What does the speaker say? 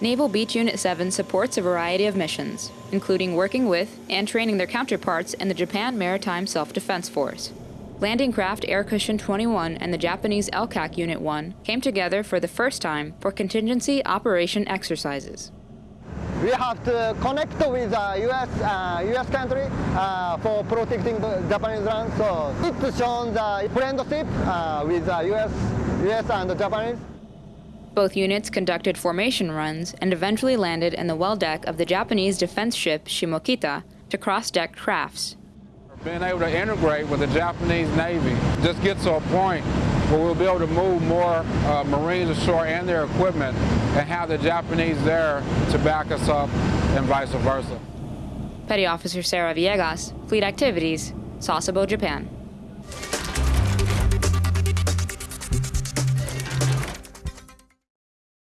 Naval Beach Unit 7 supports a variety of missions, including working with and training their counterparts in the Japan Maritime Self-Defense Force. Landing craft Air Cushion 21 and the Japanese LCAC Unit 1 came together for the first time for contingency operation exercises. We have to connect with the US, uh, US country uh, for protecting the Japanese land. So shown the friendship uh, with the US, US and the Japanese. Both units conducted formation runs and eventually landed in the well deck of the Japanese defense ship Shimokita to cross-deck crafts. Being able to integrate with the Japanese Navy just gets to a point where we'll be able to move more uh, Marines ashore and their equipment and have the Japanese there to back us up and vice versa. Petty Officer Sarah Villegas, Fleet Activities, Sasebo, Japan.